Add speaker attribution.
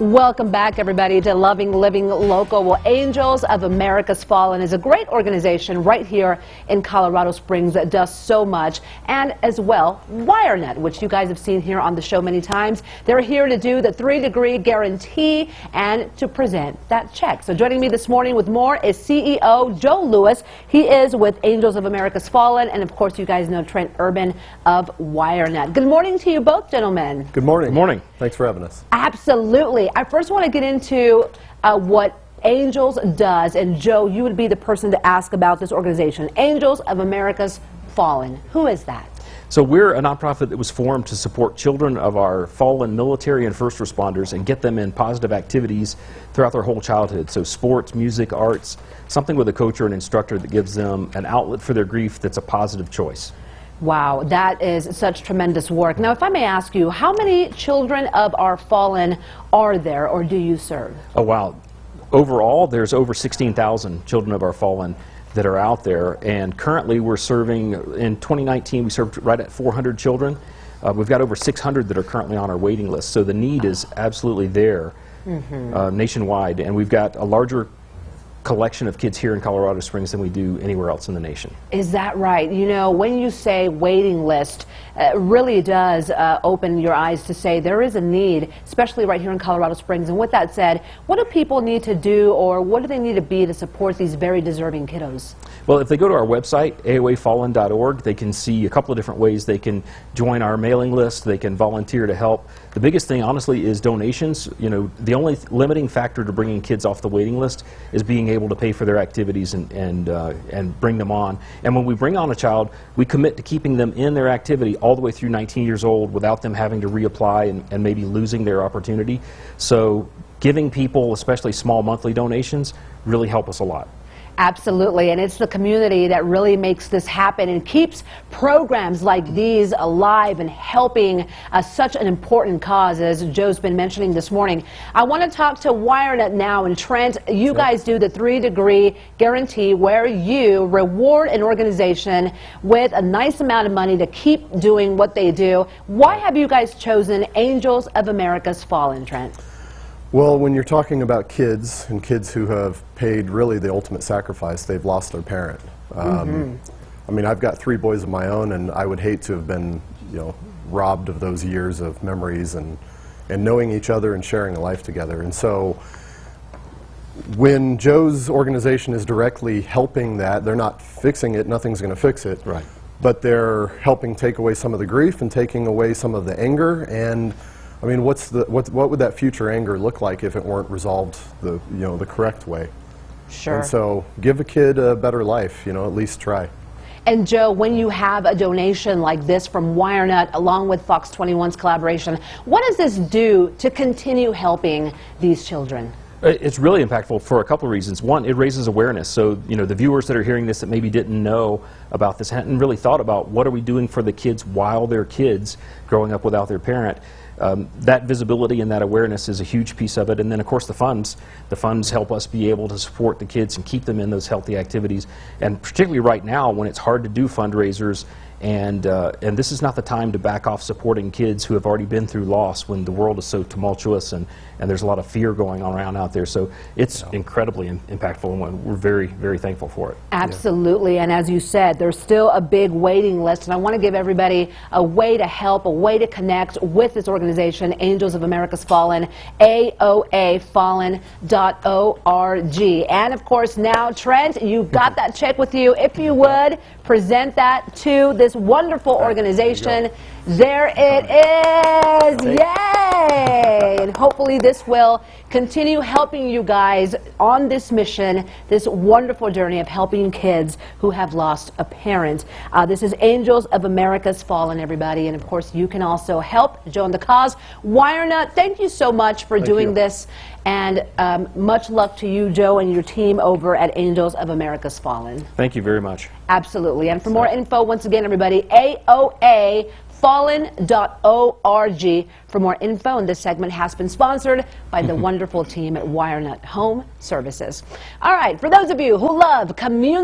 Speaker 1: Welcome back, everybody, to Loving Living Local. Well, Angels of America's Fallen is a great organization right here in Colorado Springs that does so much. And as well, WireNut, which you guys have seen here on the show many times. They're here to do the three degree guarantee and to present that check. So joining me this morning with more is CEO Joe Lewis. He is with Angels of America's Fallen. And of course, you guys know Trent Urban of WireNut. Good morning to you both, gentlemen.
Speaker 2: Good morning.
Speaker 3: Good morning.
Speaker 2: Thanks for having us.
Speaker 1: Absolutely. I first want to get into uh, what Angels does, and Joe, you would be the person to ask about this organization, Angels of America's Fallen. Who is that?
Speaker 3: So we're a nonprofit that was formed to support children of our fallen military and first responders and get them in positive activities throughout their whole childhood. So sports, music, arts, something with a coach or an instructor that gives them an outlet for their grief that's a positive choice.
Speaker 1: Wow, that is such tremendous work. Now, if I may ask you, how many children of our fallen are there or do you serve?
Speaker 3: Oh, wow. Overall, there's over 16,000 children of our fallen that are out there, and currently we're serving, in 2019, we served right at 400 children. Uh, we've got over 600 that are currently on our waiting list, so the need is absolutely there mm -hmm. uh, nationwide, and we've got a larger collection of kids here in Colorado Springs than we do anywhere else in the nation.
Speaker 1: Is that right? You know, when you say waiting list, it uh, really does uh, open your eyes to say there is a need, especially right here in Colorado Springs. And with that said, what do people need to do or what do they need to be to support these very deserving kiddos?
Speaker 3: Well, if they go to our website, aoafallen.org, they can see a couple of different ways they can join our mailing list, they can volunteer to help. The biggest thing, honestly, is donations. You know, the only limiting factor to bringing kids off the waiting list is being able able to pay for their activities and, and, uh, and bring them on. And when we bring on a child, we commit to keeping them in their activity all the way through 19 years old without them having to reapply and, and maybe losing their opportunity. So giving people, especially small monthly donations, really help us a lot.
Speaker 1: Absolutely, and it's the community that really makes this happen and keeps programs like these alive and helping uh, such an important cause, as Joe's been mentioning this morning. I want to talk to WireNut now, and Trent, you guys do the three-degree guarantee where you reward an organization with a nice amount of money to keep doing what they do. Why have you guys chosen Angels of America's Fallen, Trent?
Speaker 2: Well, when you're talking about kids and kids who have paid really the ultimate sacrifice, they've lost their parent. Um, mm -hmm. I mean, I've got three boys of my own, and I would hate to have been, you know, robbed of those years of memories and and knowing each other and sharing a life together. And so, when Joe's organization is directly helping that, they're not fixing it. Nothing's going to fix it.
Speaker 3: Right.
Speaker 2: But they're helping take away some of the grief and taking away some of the anger and I mean, what's the, what, what would that future anger look like if it weren't resolved the, you know, the correct way?
Speaker 1: Sure.
Speaker 2: And so give a kid a better life, you know, at least try.
Speaker 1: And Joe, when you have a donation like this from WireNut along with Fox 21's collaboration, what does this do to continue helping these children?
Speaker 3: Uh, it's really impactful for a couple of reasons. One, it raises awareness. So, you know, the viewers that are hearing this that maybe didn't know about this hadn't really thought about what are we doing for the kids while they're kids growing up without their parent. Um, that visibility and that awareness is a huge piece of it. And then, of course, the funds. The funds help us be able to support the kids and keep them in those healthy activities. And particularly right now, when it's hard to do fundraisers and, uh, and this is not the time to back off supporting kids who have already been through loss when the world is so tumultuous and, and there's a lot of fear going on around out there. So it's yeah. incredibly in, impactful and we're very, very thankful for it.
Speaker 1: Absolutely. Yeah. And as you said, there's still a big waiting list. And I want to give everybody a way to help, a way to connect with this organization, Angels of America's Fallen, AOAFallen.org. And of course, now, Trent, you've got that check with you. If you would, present that to this wonderful organization. There it is. Yay! And hopefully this will continue helping you guys on this mission, this wonderful journey of helping kids who have lost a parent. Uh, this is Angels of America's Fallen, everybody. And of course, you can also help join the cause. WireNut, thank you so much for
Speaker 2: thank
Speaker 1: doing
Speaker 2: you.
Speaker 1: this. And um, much luck to you, Joe, and your team over at Angels of America's Fallen.
Speaker 3: Thank you very much.
Speaker 1: Absolutely. And for more info, once again, everybody, AOA fallen.org for more info. And this segment has been sponsored by the wonderful team at WireNut Home Services. All right, for those of you who love community